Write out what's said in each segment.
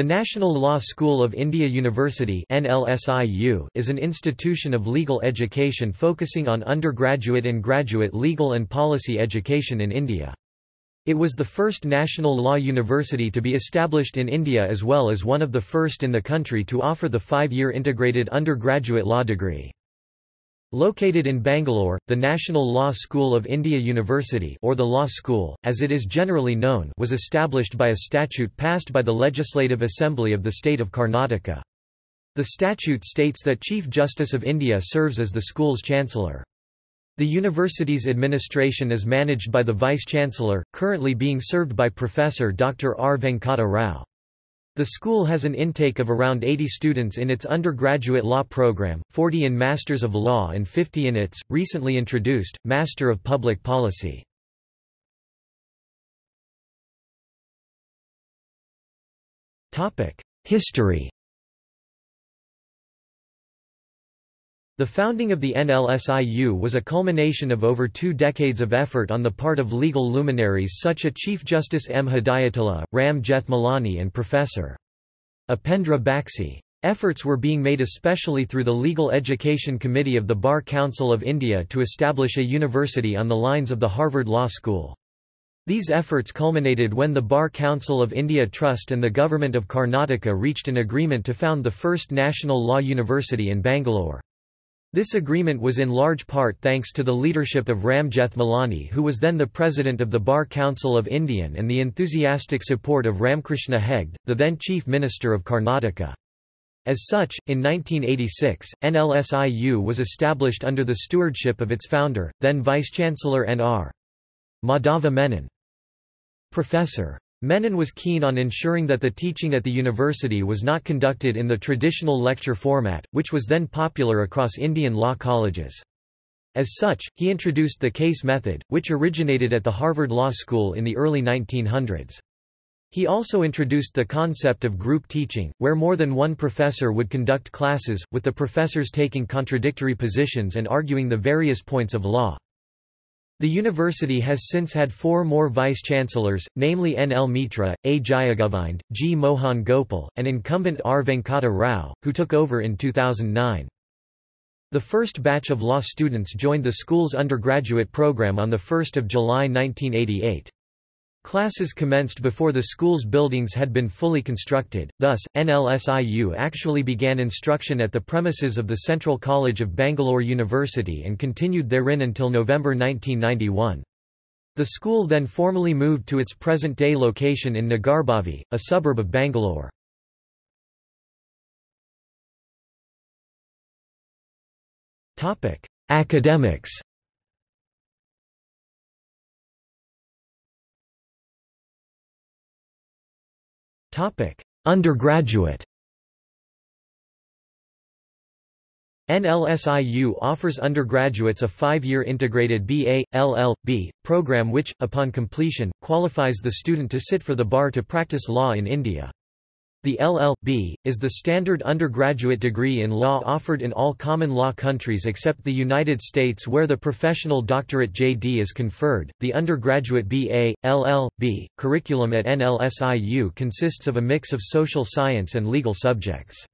The National Law School of India University is an institution of legal education focusing on undergraduate and graduate legal and policy education in India. It was the first national law university to be established in India as well as one of the first in the country to offer the five-year integrated undergraduate law degree. Located in Bangalore, the National Law School of India University or the Law School, as it is generally known was established by a statute passed by the Legislative Assembly of the state of Karnataka. The statute states that Chief Justice of India serves as the school's chancellor. The university's administration is managed by the Vice-Chancellor, currently being served by Professor Dr. R. Venkata Rao. The school has an intake of around 80 students in its undergraduate law program, 40 in Masters of Law and 50 in its, recently introduced, Master of Public Policy. History The founding of the NLSIU was a culmination of over two decades of effort on the part of legal luminaries such as Chief Justice M. Hidayatullah, Ram Jethmalani and Professor. Upendra Baxi. Efforts were being made especially through the Legal Education Committee of the Bar Council of India to establish a university on the lines of the Harvard Law School. These efforts culminated when the Bar Council of India Trust and the Government of Karnataka reached an agreement to found the first national law university in Bangalore. This agreement was in large part thanks to the leadership of Ram Jethmalani who was then the president of the Bar Council of Indian and the enthusiastic support of Ramakrishna Hegde, the then chief minister of Karnataka. As such, in 1986, NLSIU was established under the stewardship of its founder, then Vice-Chancellor N.R. Madhava Menon. Professor. Menon was keen on ensuring that the teaching at the university was not conducted in the traditional lecture format, which was then popular across Indian law colleges. As such, he introduced the case method, which originated at the Harvard Law School in the early 1900s. He also introduced the concept of group teaching, where more than one professor would conduct classes, with the professors taking contradictory positions and arguing the various points of law. The university has since had four more vice-chancellors, namely N. L. Mitra, A. Jayagovind, G. Mohan Gopal, and incumbent R. Venkata Rao, who took over in 2009. The first batch of law students joined the school's undergraduate program on 1 July 1988. Classes commenced before the school's buildings had been fully constructed, thus, NLSIU actually began instruction at the premises of the Central College of Bangalore University and continued therein until November 1991. The school then formally moved to its present-day location in Nagarbhavi, a suburb of Bangalore. Academics Topic: Undergraduate. NLSIU offers undergraduates a five-year integrated BA, LL.B. program which, upon completion, qualifies the student to sit for the bar to practice law in India. The LL.B. is the standard undergraduate degree in law offered in all common law countries except the United States where the professional doctorate JD is conferred. The undergraduate BA, LL.B. curriculum at NLSIU consists of a mix of social science and legal subjects.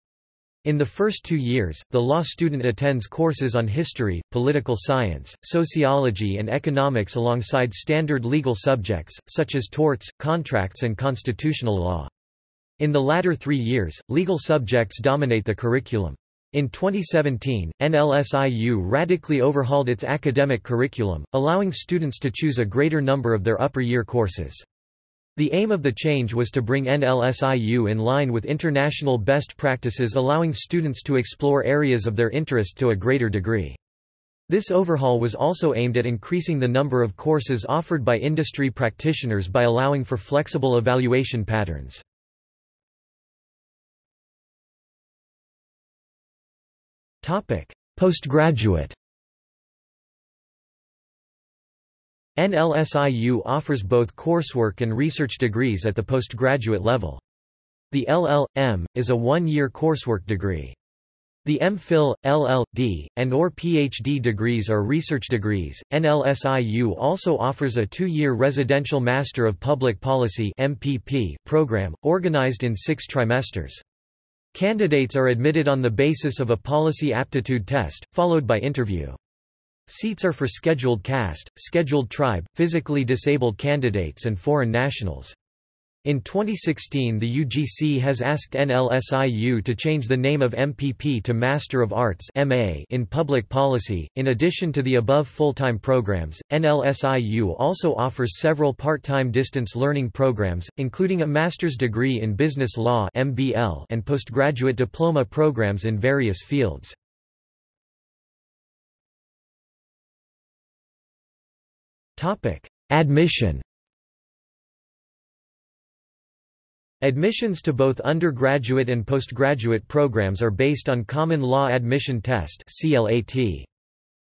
In the first two years, the law student attends courses on history, political science, sociology and economics alongside standard legal subjects, such as torts, contracts and constitutional law. In the latter three years, legal subjects dominate the curriculum. In 2017, NLSIU radically overhauled its academic curriculum, allowing students to choose a greater number of their upper year courses. The aim of the change was to bring NLSIU in line with international best practices allowing students to explore areas of their interest to a greater degree. This overhaul was also aimed at increasing the number of courses offered by industry practitioners by allowing for flexible evaluation patterns. Postgraduate NLSIU offers both coursework and research degrees at the postgraduate level. The LL.M. is a one-year coursework degree. The MPhil, LL.D., and or PhD degrees are research degrees. NLSIU also offers a two-year Residential Master of Public Policy MPP program, organized in six trimesters. Candidates are admitted on the basis of a policy aptitude test, followed by interview. Seats are for scheduled caste, scheduled tribe, physically disabled candidates and foreign nationals. In 2016 the UGC has asked NLSIU to change the name of MPP to Master of Arts in Public Policy. In addition to the above full-time programs, NLSIU also offers several part-time distance learning programs, including a master's degree in business law and postgraduate diploma programs in various fields. Admission Admissions to both undergraduate and postgraduate programs are based on Common Law Admission Test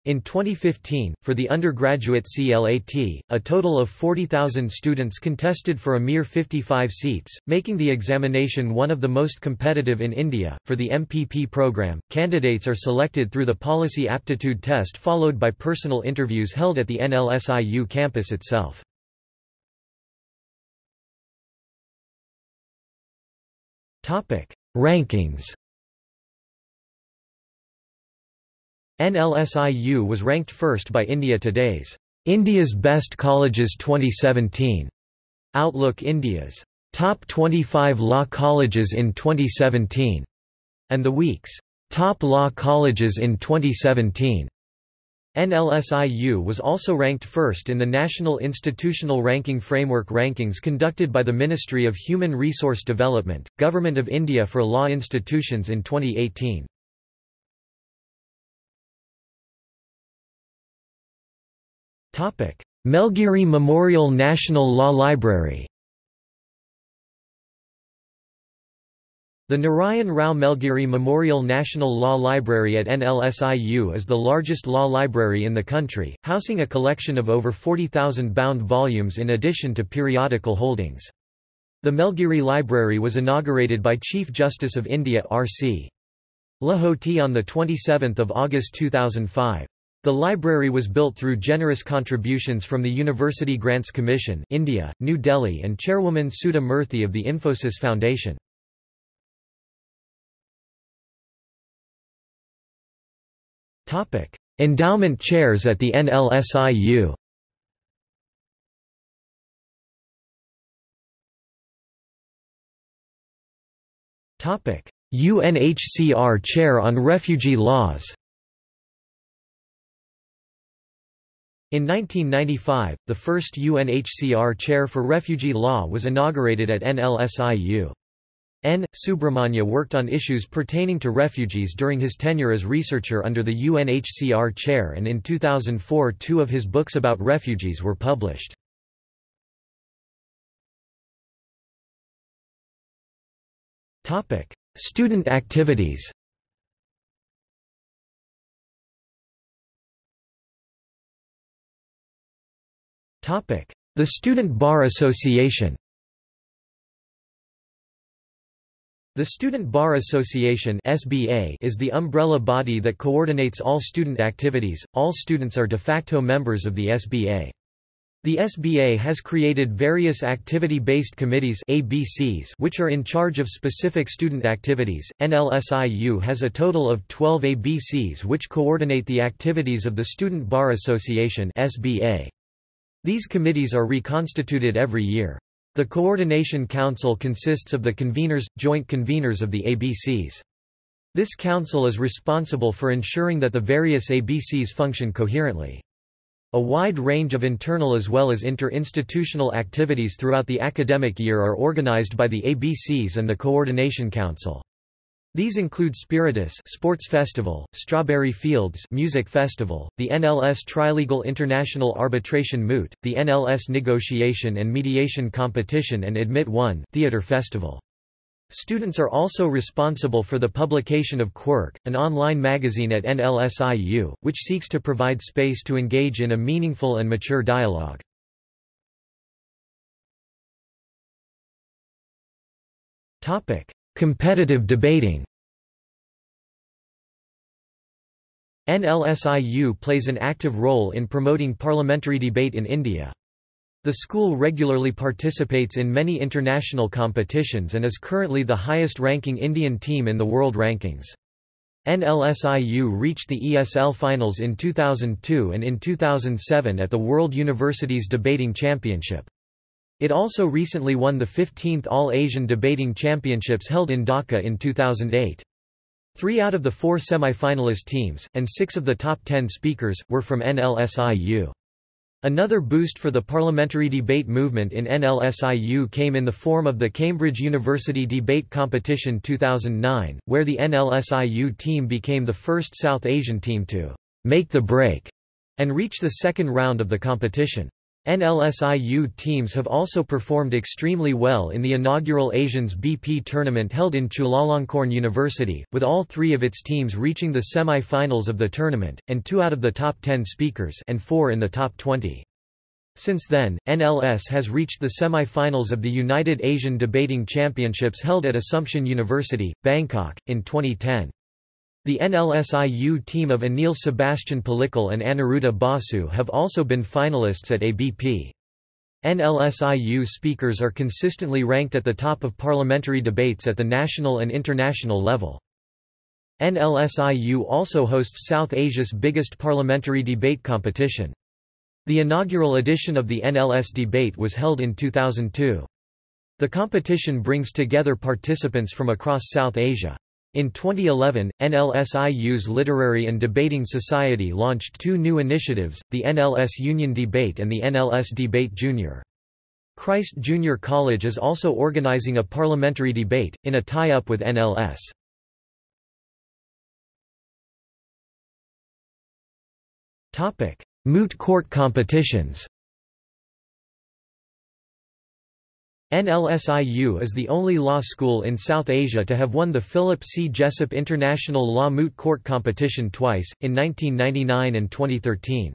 In 2015, for the undergraduate CLAT, a total of 40,000 students contested for a mere 55 seats, making the examination one of the most competitive in India. For the MPP program, candidates are selected through the Policy Aptitude Test followed by personal interviews held at the NLSIU campus itself. Topic: Rankings. NLSIU was ranked first by India Today's India's Best Colleges 2017. Outlook India's Top 25 Law Colleges in 2017, and The Week's Top Law Colleges in 2017. NLSIU was also ranked first in the National Institutional Ranking Framework rankings conducted by the Ministry of Human Resource Development, Government of India for law institutions in 2018. Melgiri Memorial National Law Library The Narayan Rao Melgiri Memorial National Law Library at NLSIU is the largest law library in the country, housing a collection of over 40,000 bound volumes in addition to periodical holdings. The Melgiri Library was inaugurated by Chief Justice of India R.C. Lahoti on 27 August 2005. The library was built through generous contributions from the University Grants Commission India, New Delhi and Chairwoman Sudha Murthy of the Infosys Foundation. Endowment chairs at the NLSIU UNHCR Chair on Refugee Laws. In 1995, the first UNHCR Chair for Refugee Law was inaugurated at NLSIU. N. Subramanya worked on issues pertaining to refugees during his tenure as researcher under the UNHCR chair and in 2004 two of his books about refugees were published. Student activities The Student Bar Association The Student Bar Association (SBA) is the umbrella body that coordinates all student activities. All students are de facto members of the SBA. The SBA has created various activity-based committees ABCs which are in charge of specific student activities. NLSIU has a total of 12 ABCs which coordinate the activities of the Student Bar Association (SBA). These committees are reconstituted every year. The Coordination Council consists of the conveners, joint conveners of the ABCs. This council is responsible for ensuring that the various ABCs function coherently. A wide range of internal as well as inter-institutional activities throughout the academic year are organized by the ABCs and the Coordination Council. These include Spiritus Sports Festival, Strawberry Fields Music Festival, the NLS Trilegal International Arbitration Moot, the NLS Negotiation and Mediation Competition and Admit One Theatre Festival. Students are also responsible for the publication of Quirk, an online magazine at NLSIU, which seeks to provide space to engage in a meaningful and mature dialogue. Topic: Competitive debating NLSIU plays an active role in promoting parliamentary debate in India. The school regularly participates in many international competitions and is currently the highest-ranking Indian team in the world rankings. NLSIU reached the ESL finals in 2002 and in 2007 at the World Universities Debating Championship. It also recently won the 15th All-Asian Debating Championships held in Dhaka in 2008. Three out of the four semi-finalist teams, and six of the top ten speakers, were from NLSIU. Another boost for the parliamentary debate movement in NLSIU came in the form of the Cambridge University Debate Competition 2009, where the NLSIU team became the first South Asian team to make the break and reach the second round of the competition. NLSIU teams have also performed extremely well in the inaugural Asians BP tournament held in Chulalongkorn University, with all three of its teams reaching the semi-finals of the tournament, and two out of the top 10 speakers and four in the top 20. Since then, NLS has reached the semi-finals of the United Asian Debating Championships held at Assumption University, Bangkok, in 2010. The NLSIU team of Anil Sebastian Pallikal and Aniruddha Basu have also been finalists at ABP. NLSIU speakers are consistently ranked at the top of parliamentary debates at the national and international level. NLSIU also hosts South Asia's biggest parliamentary debate competition. The inaugural edition of the NLS debate was held in 2002. The competition brings together participants from across South Asia. In 2011, NLSIU's Literary and Debating Society launched two new initiatives, the NLS Union Debate and the NLS Debate Junior. Christ Junior College is also organizing a parliamentary debate, in a tie-up with NLS. Moot court competitions NLSIU is the only law school in South Asia to have won the Philip C. Jessup International Law Moot Court Competition twice, in 1999 and 2013.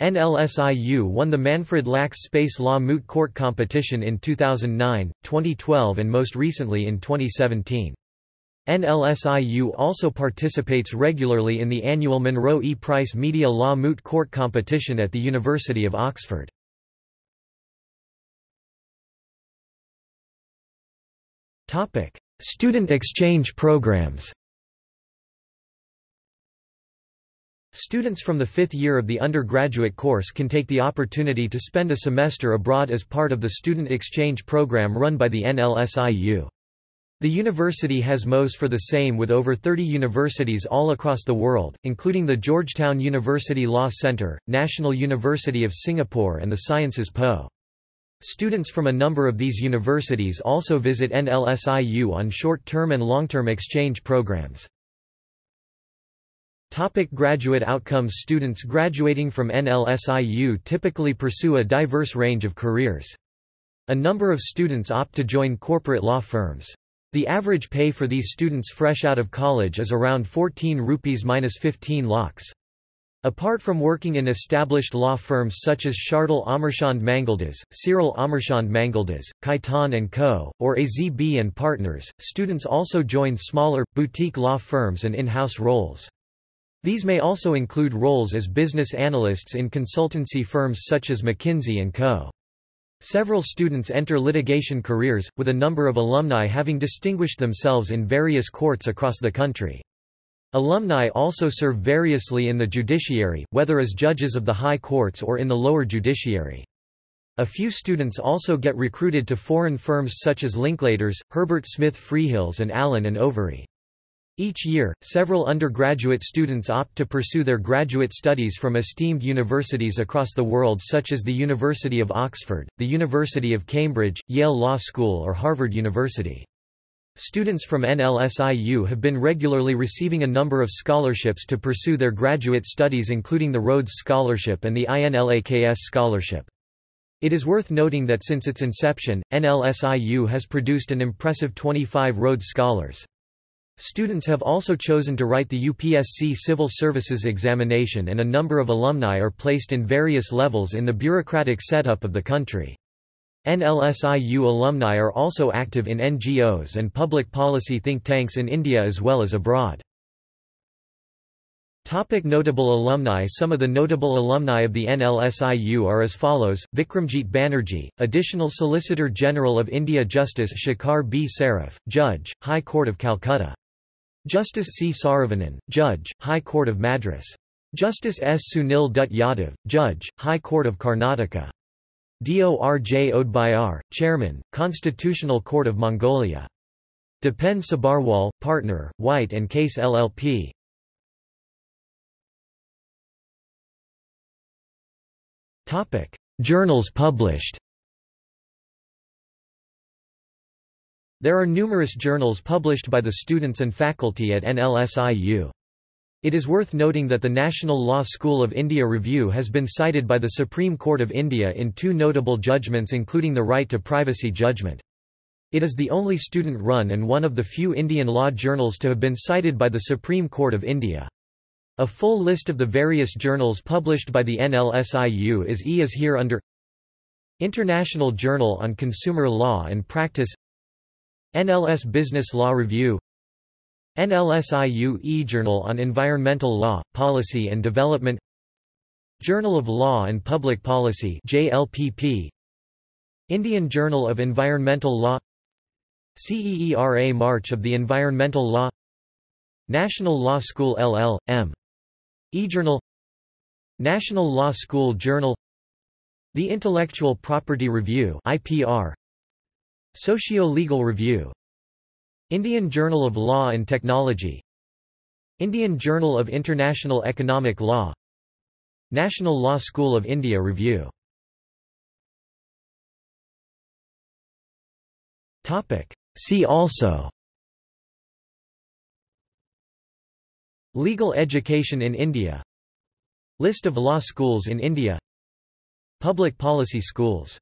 NLSIU won the Manfred Lachs Space Law Moot Court Competition in 2009, 2012 and most recently in 2017. NLSIU also participates regularly in the annual Monroe E. Price Media Law Moot Court Competition at the University of Oxford. Topic: Student exchange programs. Students from the fifth year of the undergraduate course can take the opportunity to spend a semester abroad as part of the student exchange program run by the NLSIU. The university has MOs for the same with over 30 universities all across the world, including the Georgetown University Law Center, National University of Singapore and the Sciences Po. Students from a number of these universities also visit NLSIU on short-term and long-term exchange programs. Topic graduate outcomes Students graduating from NLSIU typically pursue a diverse range of careers. A number of students opt to join corporate law firms. The average pay for these students fresh out of college is around 14 rupees minus 15 lakhs. Apart from working in established law firms such as Shardul Amarchand Mangaldas, Cyril Amarchand Mangaldas, Khaitan & Co., or AZB Partners, students also join smaller, boutique law firms and in-house roles. These may also include roles as business analysts in consultancy firms such as McKinsey & Co. Several students enter litigation careers, with a number of alumni having distinguished themselves in various courts across the country. Alumni also serve variously in the judiciary, whether as judges of the high courts or in the lower judiciary. A few students also get recruited to foreign firms such as Linklaters, Herbert Smith Freehills and Allen and Overy. Each year, several undergraduate students opt to pursue their graduate studies from esteemed universities across the world such as the University of Oxford, the University of Cambridge, Yale Law School or Harvard University. Students from NLSIU have been regularly receiving a number of scholarships to pursue their graduate studies including the Rhodes Scholarship and the INLAKS Scholarship. It is worth noting that since its inception, NLSIU has produced an impressive 25 Rhodes Scholars. Students have also chosen to write the UPSC Civil Services examination and a number of alumni are placed in various levels in the bureaucratic setup of the country. NLSIU alumni are also active in NGOs and public policy think tanks in India as well as abroad. Topic notable alumni Some of the notable alumni of the NLSIU are as follows, Vikramjit Banerjee, Additional Solicitor General of India Justice Shekhar B. Saraf, Judge, High Court of Calcutta. Justice C. Saravanan, Judge, High Court of Madras. Justice S. Sunil Dutt Yadav, Judge, High Court of Karnataka. Dorj Odbayar, Chairman, Constitutional Court of Mongolia. Depen Sabarwal, Partner, White & Case LLP. Topic: Journals published. There are numerous journals published by the students and faculty at NLSIU. It is worth noting that the National Law School of India Review has been cited by the Supreme Court of India in two notable judgments including the right to privacy judgment. It is the only student-run and one of the few Indian law journals to have been cited by the Supreme Court of India. A full list of the various journals published by the NLSIU is e is here under International Journal on Consumer Law and Practice NLS Business Law Review NLSIU e-Journal on Environmental Law, Policy and Development Journal of Law and Public Policy JLPP Indian Journal of Environmental Law CEERA March of the Environmental Law National Law School LL.M. eJournal National Law School Journal The Intellectual Property Review IPR Socio-Legal Review Indian Journal of Law and Technology. Indian Journal of International Economic Law. National Law School of India Review. See also. Legal education in India. List of law schools in India. Public policy schools